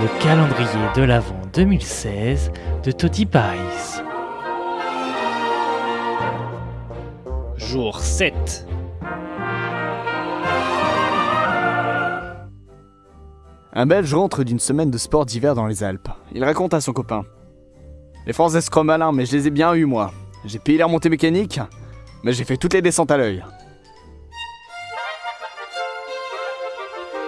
Le calendrier de l'Avent 2016 de Toti Paris. Jour 7. Un Belge rentre d'une semaine de sport d'hiver dans les Alpes. Il raconte à son copain. Les Français sont malins, mais je les ai bien eus, moi. J'ai payé la remontée mécanique, mais j'ai fait toutes les descentes à l'œil. thank you.